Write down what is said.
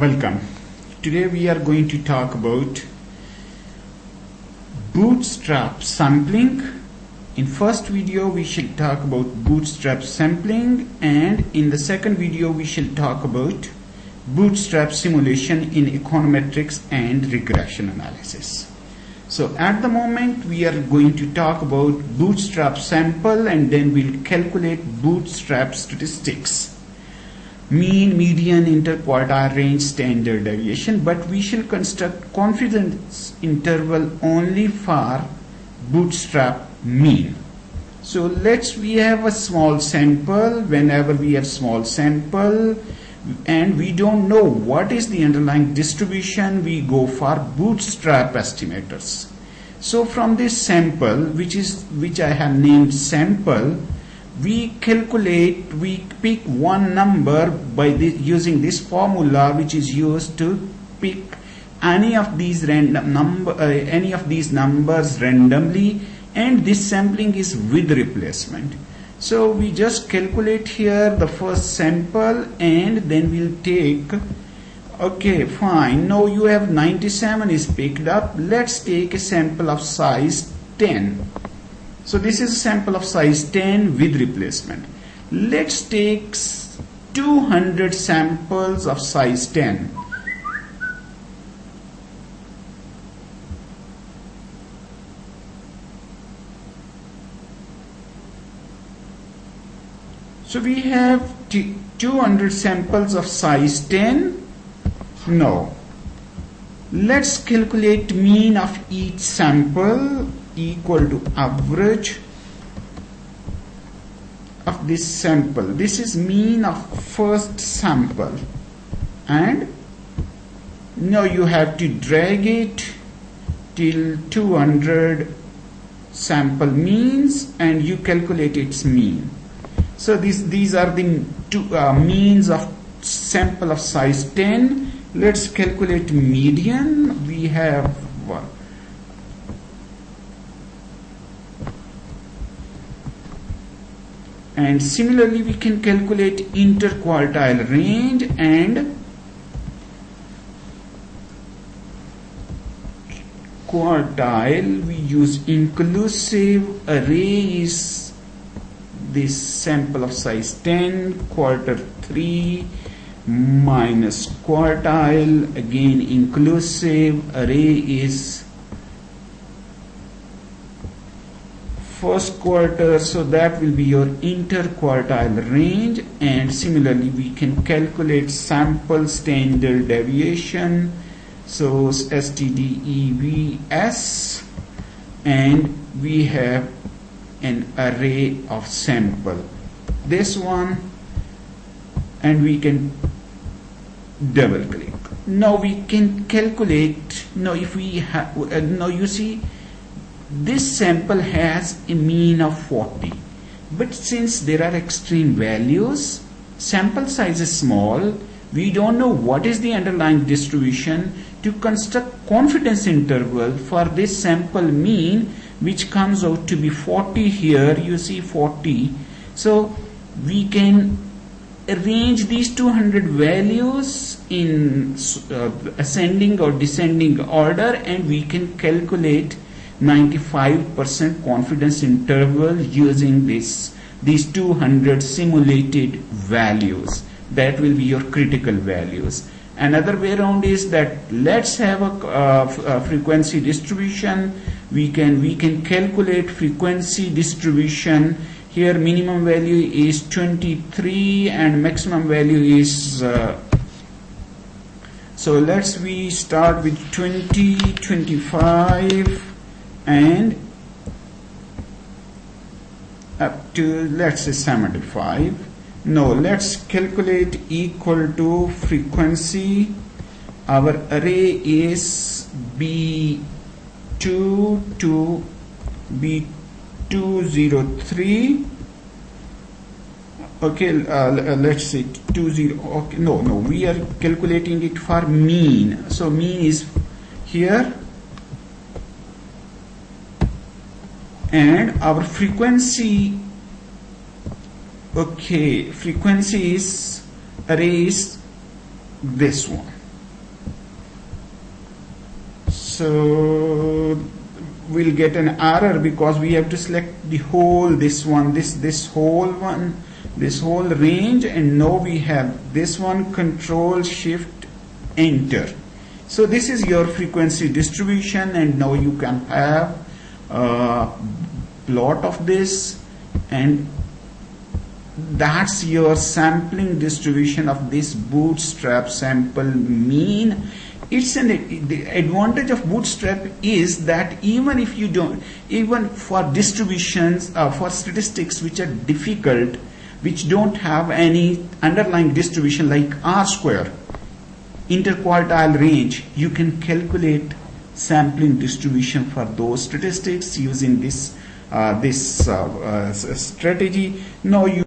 Welcome. Today we are going to talk about bootstrap sampling. In first video we shall talk about bootstrap sampling and in the second video we shall talk about bootstrap simulation in econometrics and regression analysis. So at the moment we are going to talk about bootstrap sample and then we'll calculate bootstrap statistics mean, median, interquartile range, standard deviation, but we shall construct confidence interval only for bootstrap mean. So let's we have a small sample whenever we have small sample and we don't know what is the underlying distribution we go for bootstrap estimators. So from this sample which is which I have named sample we calculate we pick one number by using this formula which is used to pick any of these random number uh, any of these numbers randomly and this sampling is with replacement. So we just calculate here the first sample and then we'll take okay fine. Now you have 97 is picked up. Let's take a sample of size 10 so this is a sample of size 10 with replacement. Let's take 200 samples of size 10. So we have 200 samples of size 10. No. Let's calculate mean of each sample equal to average of this sample. This is mean of first sample. And now you have to drag it till 200 sample means and you calculate its mean. So these these are the two uh, means of sample of size 10 let's calculate median. We have one and similarly we can calculate interquartile range and quartile. We use inclusive array is this sample of size 10 quarter 3 minus quartile. Again inclusive array is first quarter so that will be your interquartile range. And similarly we can calculate sample standard deviation. So STDEVS and we have an array of sample. This one and we can double click. Now we can calculate now if we have uh, now you see this sample has a mean of 40 but since there are extreme values sample size is small we don't know what is the underlying distribution to construct confidence interval for this sample mean which comes out to be 40 here you see 40 so we can arrange these 200 values in uh, ascending or descending order and we can calculate 95% confidence interval using this these 200 simulated values. That will be your critical values. Another way around is that let's have a, uh, a frequency distribution. We can we can calculate frequency distribution. Here minimum value is 23 and maximum value is uh, so let's we start with 20 25 and up to let's say 75 no let's calculate equal to frequency. Our array is b2 to b203 okay uh, let's say 20 okay no no we are calculating it for mean. So mean is here and our frequency okay frequency is is this one. So we'll get an error because we have to select the whole this one this this whole one this whole range and now we have this one control shift enter. So this is your frequency distribution and now you can have a plot of this and that's your sampling distribution of this bootstrap sample mean. It's an the advantage of bootstrap is that even if you don't even for distributions uh, for statistics which are difficult which don't have any underlying distribution like r square interquartile range you can calculate sampling distribution for those statistics using this this uh, uh, strategy. Now you